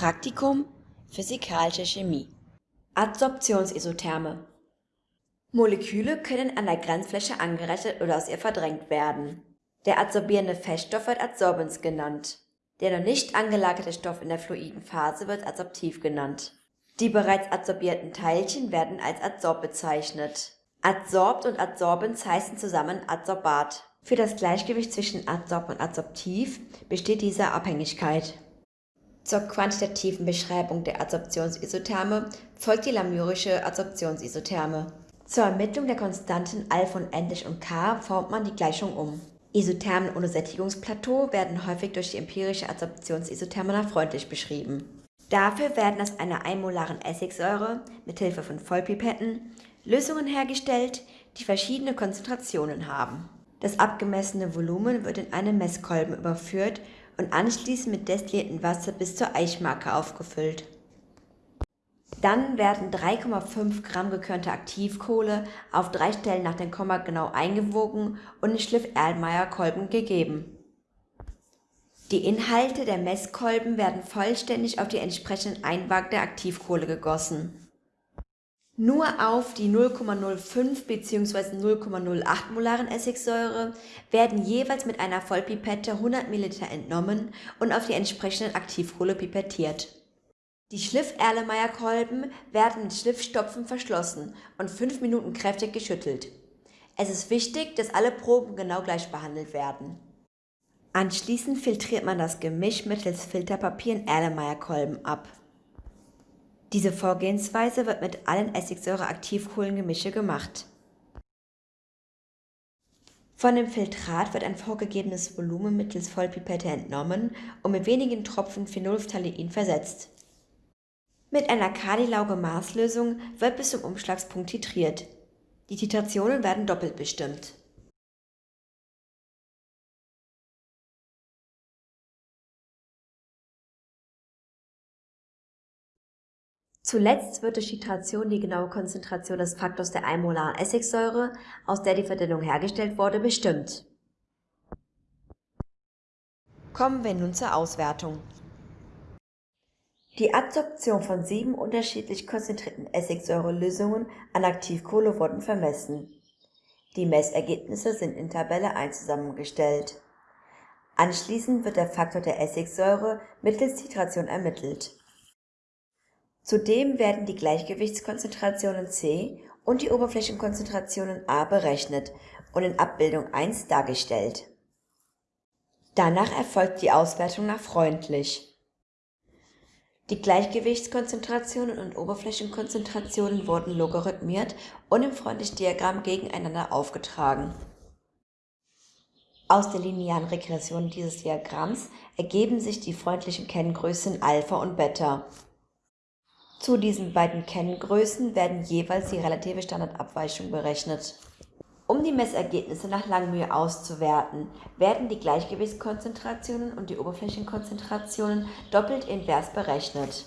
Praktikum Physikalische Chemie Adsorptionsisotherme Moleküle können an der Grenzfläche angereichert oder aus ihr verdrängt werden. Der adsorbierende Feststoff wird Adsorbens genannt. Der noch nicht angelagerte Stoff in der fluiden Phase wird adsorptiv genannt. Die bereits adsorbierten Teilchen werden als Adsorb bezeichnet. Adsorbt und Adsorbens heißen zusammen Adsorbat. Für das Gleichgewicht zwischen Adsorb und Adsorptiv besteht diese Abhängigkeit. Zur quantitativen Beschreibung der Adsorptionsisotherme folgt die lamyrische Adsorptionsisotherme. Zur Ermittlung der Konstanten Alpha und endlich und K formt man die Gleichung um. Isothermen ohne Sättigungsplateau werden häufig durch die empirische Adsorptionsisotherme freundlich beschrieben. Dafür werden aus einer einmolaren Essigsäure mit Hilfe von Vollpipetten Lösungen hergestellt, die verschiedene Konzentrationen haben. Das abgemessene Volumen wird in einen Messkolben überführt und anschließend mit destilliertem Wasser bis zur Eichmarke aufgefüllt. Dann werden 3,5 Gramm gekörnte Aktivkohle auf drei Stellen nach dem Komma genau eingewogen und in Schliff-Erlmeyer-Kolben gegeben. Die Inhalte der Messkolben werden vollständig auf die entsprechenden Einwagen der Aktivkohle gegossen. Nur auf die 0,05 bzw. 0,08 molaren Essigsäure werden jeweils mit einer Vollpipette 100 ml entnommen und auf die entsprechenden Aktivkohle pipettiert. Die Schliff-Erlenmeyer-Kolben werden mit Schliffstopfen verschlossen und 5 Minuten kräftig geschüttelt. Es ist wichtig, dass alle Proben genau gleich behandelt werden. Anschließend filtriert man das Gemisch mittels Filterpapier in Erlenmeyer-Kolben ab. Diese Vorgehensweise wird mit allen Essigsäure-Aktivkohlengemische gemacht. Von dem Filtrat wird ein vorgegebenes Volumen mittels Vollpipette entnommen und mit wenigen Tropfen Phenolphthalein versetzt. Mit einer Kardilauge-Maßlösung wird bis zum Umschlagspunkt titriert. Die Titrationen werden doppelt bestimmt. Zuletzt wird durch Titration die genaue Konzentration des Faktors der einmolaren Essigsäure, aus der die Verdünnung hergestellt wurde, bestimmt. Kommen wir nun zur Auswertung. Die Adsorption von sieben unterschiedlich konzentrierten Essigsäurelösungen an Aktivkohle wurden vermessen. Die Messergebnisse sind in Tabelle 1 zusammengestellt. Anschließend wird der Faktor der Essigsäure mittels Titration ermittelt. Zudem werden die Gleichgewichtskonzentrationen C und die Oberflächenkonzentrationen A berechnet und in Abbildung 1 dargestellt. Danach erfolgt die Auswertung nach freundlich. Die Gleichgewichtskonzentrationen und Oberflächenkonzentrationen wurden logarithmiert und im Freundlich-Diagramm gegeneinander aufgetragen. Aus der linearen Regression dieses Diagramms ergeben sich die freundlichen Kenngrößen Alpha und Beta. Zu diesen beiden Kenngrößen werden jeweils die relative Standardabweichung berechnet. Um die Messergebnisse nach Langmühe auszuwerten, werden die Gleichgewichtskonzentrationen und die Oberflächenkonzentrationen doppelt invers berechnet.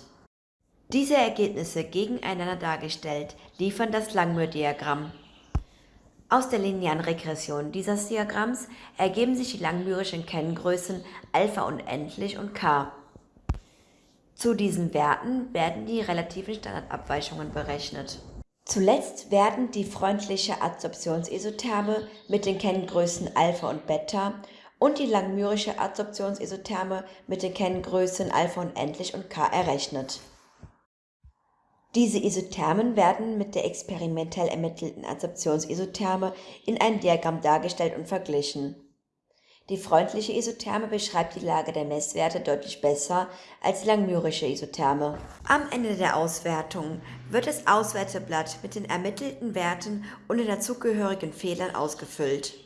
Diese Ergebnisse gegeneinander dargestellt liefern das Langmuir-Diagramm. Aus der linearen Regression dieses Diagramms ergeben sich die langmürischen Kenngrößen Alpha unendlich und K. Zu diesen Werten werden die relativen Standardabweichungen berechnet. Zuletzt werden die freundliche Adsorptionsisotherme mit den Kenngrößen Alpha und Beta und die langmyrische Adsorptionsisotherme mit den Kenngrößen Alpha unendlich und K errechnet. Diese Isothermen werden mit der experimentell ermittelten Adsorptionsisotherme in einem Diagramm dargestellt und verglichen die freundliche Isotherme beschreibt die Lage der Messwerte deutlich besser als die langmyrische Isotherme. Am Ende der Auswertung wird das Auswerteblatt mit den ermittelten Werten und den dazugehörigen Fehlern ausgefüllt